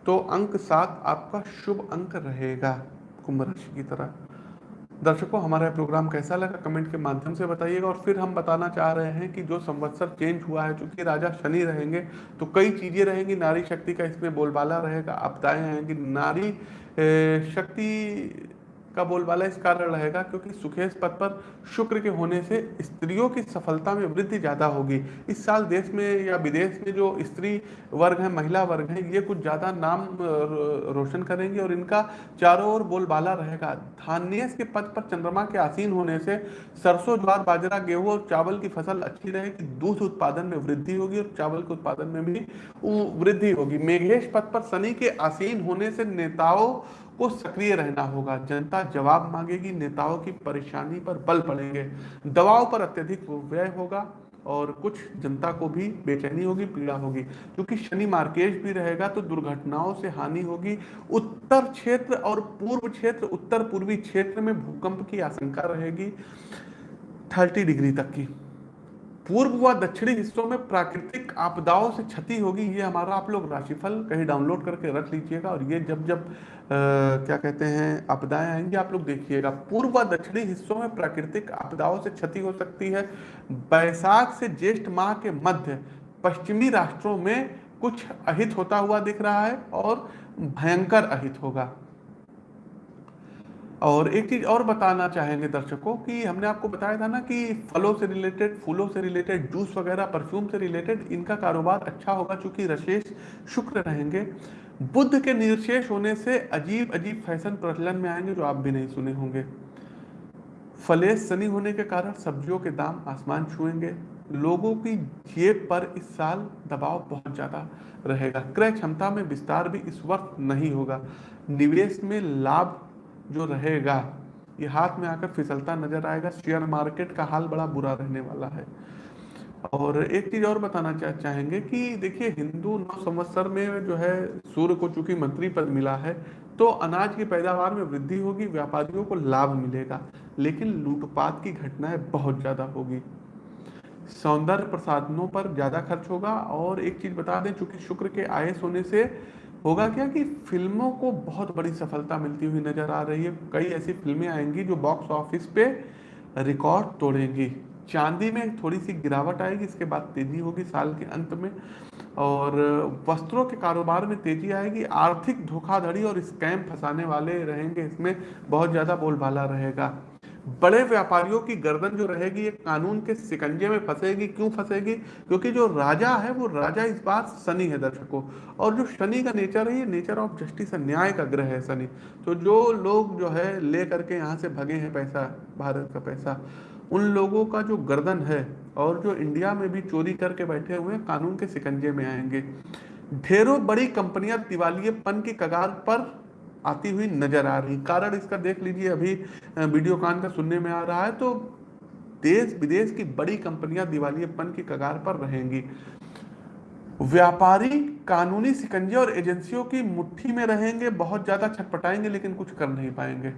तो अंक सात आपका शुभ अंक रहेगा, कुंभ राशि की तरह। दर्शकों, हमारा प्रोग्राम कैसा लगा? कमेंट के माध्यम से बताइएगा और फिर हम बताना चाह रहे हैं कि जो संवत्सर चेंज हुआ है, चूँकि राजा शनि रहेंगे तो कई चीज़ें रहेंगी। नारी शक्ति का इसमें बोलबाला रहेगा। आप बताए हैं कि नारी शक्ति का बोलबाला इस कारण रहेगा क्योंकि सुखेश पद पर शुक्र के होने से स्त्रियों की सफलता में वृद्धि ज़्यादा होगी। इस साल देश में या विदेश में जो स्त्री वर्ग है, महिला वर्ग है, ये कुछ ज़्यादा नाम रोशन करेंगे और इनका चारों ओर बोलबाला रहेगा। धान्य के पद पर चंद्रमा के आसीन होने से सरसों, ज्वार, बाजरा, गेहूँ और चावल की फ़सल अच्छी रहेगी। दूध उत्पादन में वृद्धि होगी और चावल के उत्पादन में भी वृद्धि होगी। मेघेश पद पर शनि के आसीन होने से नेताओं को सक्रिय रहना होगा। जनता जवाब मांगेगी, नेताओं की परेशानी पर बल पड़ेंगे दवाओं पर अत्यधिक व्यय होगा और कुछ जनता को भी बेचैनी होगी, पीड़ा होगी। क्योंकि शनि मार्केश भी रहेगा तो दुर्घटनाओं से हानि होगी। उत्तर क्षेत्र और पूर्व क्षेत्र, उत्तर पूर्वी क्षेत्र में भूकंप की आशंका रहेगी। थर्टी डिग्री तक की। पूर्व व दक्षिणी हिस्सों में प्राकृतिक आपदाओं से क्षति होगी ये हमारा आप लोग राशिफल कहीं डाउनलोड करके रख लीजिएगा और ये जब जब आ, क्या कहते हैं आपदाएँ आएँगी आप लोग देखिएगा। पूर्व व दक्षिणी हिस्सों में प्राकृतिक आपदाओं से क्षति हो सकती है। बैसाख से ज्येष्ठ माह के मध्य पश्चिमी राष्ट्रों में कुछ अहित होता हुआ दिख रहा है और भयंकर अहित होगा। और एक चीज़ और बताना चाहेंगे दर्शकों कि हमने आपको बताया था ना कि फलों से रिलेटेड फूलों से रिलेटेड जूस वगैरह परफ्यूम से रिलेटेड इनका कारोबार अच्छा होगा चूँकि रशेष शुक्र रहेंगे। बुद्ध के निर्शेष होने से अजीब अजीब फ़ैशन प्रचलन में आएँगे जो आप भी नहीं सुने होंगे। फलेश सनी होने के कारण सब्जियों के दाम आसमान छुएँगे। लोगों की जेब पर इस साल दबाव बहुत ज़्यादा रहेगा। क्रय क्षमता में विस्तार भी इस वक्त नहीं होगा। निवेश में लाभ जो रहेगा ये हाथ में आकर फिसलता नज़र आएगा। शेयर मार्केट का हाल बड़ा बुरा रहने वाला है। और एक चीज़ और बताना चा, चाहेंगे कि देखिए हिंदू नौ संवत्सर में जो है सूर्य को चूँकि मंत्री पद मिला है तो अनाज की पैदावार में वृद्धि होगी व्यापारियों को लाभ मिलेगा लेकिन लूटपाट की घटनाएँ बहुत ज़्यादा होगी। सौंदर्य प्रसाधनों पर ज़्यादा खर्च होगा। और एक चीज़ बता दें चूँकि शुक्र के आयस होने से होगा क्या कि फ़िल्मों को बहुत बड़ी सफलता मिलती हुई नज़र आ रही है। कई ऐसी फ़िल्में आएँगी जो बॉक्स ऑफ़िस पे रिकॉर्ड तोड़ेंगी। चांदी में थोड़ी सी गिरावट आएगी, इसके बाद तेज़ी होगी साल के अंत में। और वस्त्रों के कारोबार में तेज़ी आएगी, आर्थिक धोखाधड़ी और स्कैम फंसाने वाले रहेंगे, इसमें बहुत ज़्यादा बोलबाला रहेगा। बड़े व्यापारियों की गर्दन जो रहेगी ये कानून के सिकंजे में फंसेगी। क्यों फंसेगी? क्योंकि जो राजा है, वो राजा इस बार शनि है दर्शकों। और जो शनि का नेचर है, ये नेचर ऑफ़ जस्टिस है न्याय का ग्रह है शनि। तो जो लोग जो है ले करके यहाँ से भगे हैं पैसा, भारत का पैसा, उन लोगों का जो गर्दन है, और जो इंडिया में भी चोरी करके बैठे हुए कानून के सिकंजे में आएँगे। ढेरों बड़ी कंपनियाँ दिवालियेपन की कगार पर आती हुई नज़र आ रही। कारण इसका देख लीजिए, अभी वीडियो कान का सुनने में आ रहा है तो देश विदेश की बड़ी कंपनियाँ दिवालियेपन की कगार पर रहेंगी। व्यापारी, कानूनी सिकंजे और एजेंसियों की मुट्ठी में रहेंगे, बहुत ज़्यादा छटपटाएँगे, लेकिन कुछ कर नहीं पाएँगे।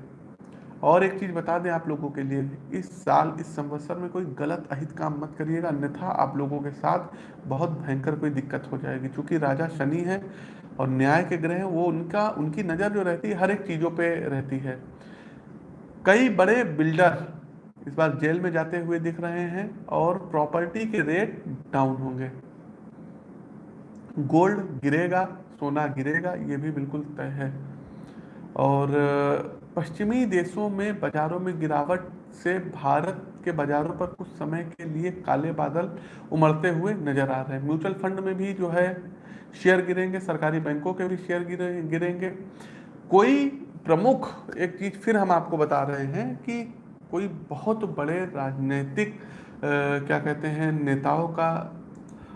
और एक चीज़ बता दें आप लोगों के लिए, इस साल, इस संवत्सर में कोई गलत अहित काम मत करिएगा। अन्यथा आप लोगों के साथ बहुत भयंकर कोई दिक्कत हो जाएगी। क्योंकि राजा शनि है और न्याय के ग्रह वो उनका, उनकी नज़र जो रहती है, हर एक चीज़ों पे रहती है। कई बड़े बिल्डर इस बार जेल में जाते हुए दिख रहे हैं और प्रॉपर्टी के रेट डाउन होंगे। गोल्ड गिरेगा, सोना गिरेगा, ये भी बिल्कुल तय है। और, पश्चिमी देशों में, बाजारों में गिरावट से भारत के बाजारों पर कुछ समय के लिए काले बादल उमड़ते हुए नज़र आ रहे हैं। म्यूचुअल फंड में भी जो है शेयर गिरेंगे, सरकारी बैंकों के भी शेयर गिरेंगे। कोई प्रमुख एक चीज़ फिर हम आपको बता रहे हैं कि कोई बहुत बड़े राजनीतिक क्या कहते हैं, नेताओं का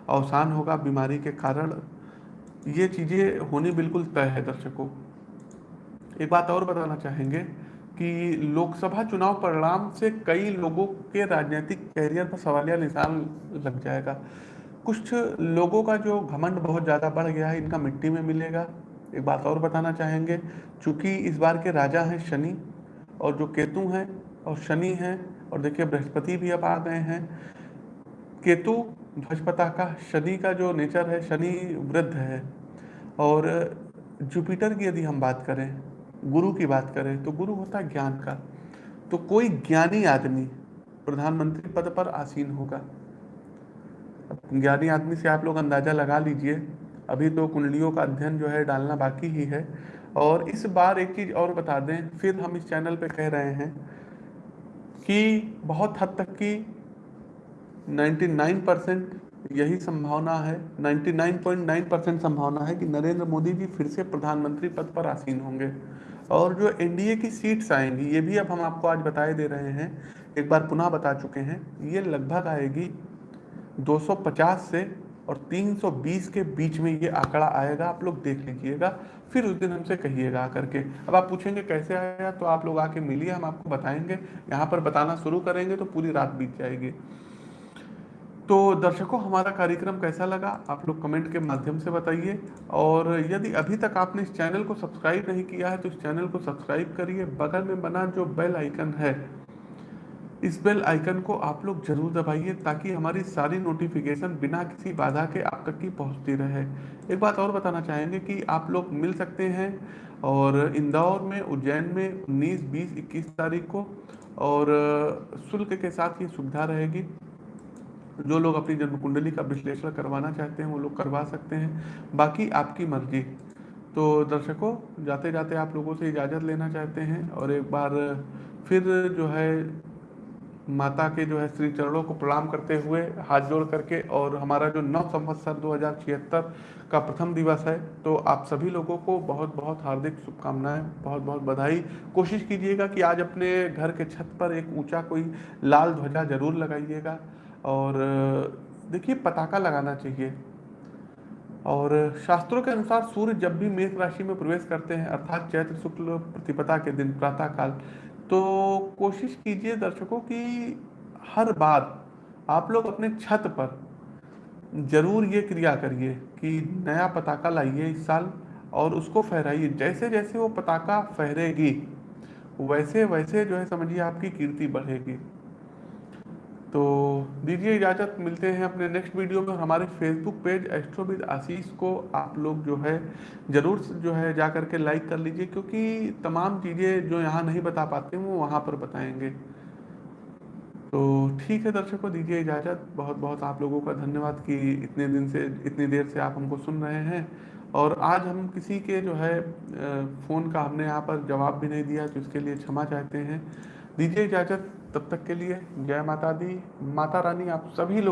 अवसान होगा बीमारी के कारण, ये चीज़ें होनी बिल्कुल तय है दर्शकों। एक बात और बताना चाहेंगे कि लोकसभा चुनाव परिणाम से कई लोगों के राजनीतिक कैरियर पर सवालिया निशान लग जाएगा। कुछ लोगों का जो घमंड बहुत ज़्यादा बढ़ गया है, इनका मिट्टी में मिलेगा। एक बात और बताना चाहेंगे, चूँकि इस बार के राजा हैं शनि, और जो केतु हैं, और शनि हैं, और देखिए बृहस्पति भी अब आ गए हैं। केतु ध्वजपता का, शनि का जो नेचर है, शनि वृद्ध है। और जुपिटर की यदि हम बात करें गुरु की बात करें तो गुरु होता है ज्ञान का। तो कोई ज्ञानी आदमी प्रधानमंत्री पद पर आसीन होगा। ज्ञानी आदमी से आप लोग अंदाज़ा लगा लीजिए। अभी तो कुंडलियों का अध्ययन जो है डालना बाकी ही है। और इस बार एक चीज़ और बता दें, फिर हम इस चैनल पे कह रहे हैं कि बहुत हद तक की 99 परसेंट यही संभावना है 99.9 परसेंट संभावना है कि नरेंद्र मोदी जी फिर से प्रधानमंत्री पद पर आसीन होंगे। और जो एनडीए की सीट्स आएँगी, ये भी अब हम आपको आज बताए दे रहे हैं, एक बार पुनः बता चुके हैं, ये लगभग आएगी 250 से और 320 के बीच में ये आंकड़ा आएगा, आप लोग देख लीजिएगा, फिर उस दिन हमसे कहिएगा करके अब आप पूछेंगे कैसे आया तो आप लोग आके मिलिए, हम आपको बताएँगे, यहाँ पर बताना शुरू करेंगे तो पूरी रात बीत जाएगी। तो दर्शकों हमारा कार्यक्रम कैसा लगा? आप लोग कमेंट के माध्यम से बताइए। और यदि अभी तक आपने इस चैनल को सब्सक्राइब नहीं किया है तो इस चैनल को सब्सक्राइब करिए। बगल में बना जो बेल आइकन है इस बेल आइकन को आप लोग ज़रूर दबाइए ताकि हमारी सारी नोटिफिकेशन बिना किसी बाधा के आप तक की पहुँचती रहे। एक बात और बताना चाहेंगे कि आप लोग मिल सकते हैं और इंदौर में उज्जैन में 19, 20, 21 तारीख को और शुल्क के साथ ये सुविधा रहेगी। जो लोग अपनी जन्म कुंडली का विश्लेषण करवाना चाहते हैं, वो लोग करवा सकते हैं। बाकी आपकी मर्ज़ी। तो दर्शकों जाते जाते आप लोगों से इजाज़त लेना चाहते हैं और एक बार फिर जो है, माता के जो है श्री चरणों को प्रणाम करते हुए हाथ जोड़ करके और हमारा जो नव संवत्सर दो का प्रथम दिवस है तो आप सभी लोगों को बहुत बहुत हार्दिक शुभकामनाएँ बहुत बहुत बधाई। कोशिश कीजिएगा कि आज अपने घर के छत पर एक ऊँचा कोई लाल ध्वजा ज़रूर लगाइएगा। और देखिए पताका लगाना चाहिए। और शास्त्रों के अनुसार सूर्य जब भी मेष राशि में प्रवेश करते हैं, अर्थात चैत्र, शुक्ल, प्रतिपदा के दिन, प्रातः काल तो कोशिश कीजिए दर्शकों की हर बार आप लोग अपने छत पर ज़रूर ये क्रिया करिए कि नया पताका लाइए इस साल और उसको फहराइए। जैसे जैसे वो पताका फहरेगी, वैसे वैसे जो है समझिए आपकी कीर्ति बढ़ेगी। तो दीजिए इजाज़त, मिलते हैं अपने नेक्स्ट वीडियो में। हमारे फेसबुक पेज एस्ट्रोविद आशीष को आप लोग जो है, ज़रूर जो है जा करके लाइक कर लीजिए, क्योंकि तमाम चीज़ें जो यहाँ नहीं बता पाते, वो वहाँ पर बताएँगे। तो ठीक है दर्शकों, दीजिए इजाज़त। बहुत बहुत आप लोगों का धन्यवाद कि इतने दिन से, इतनी देर से आप हमको सुन रहे हैं। और आज हम किसी के जो है फ़ोन का हमने यहाँ पर जवाब भी नहीं दिया तो इसके लिए क्षमा चाहते हैं। दीजिए इजाज़त। तब तक के लिए जय माता दी। माता रानी आप सभी लोगों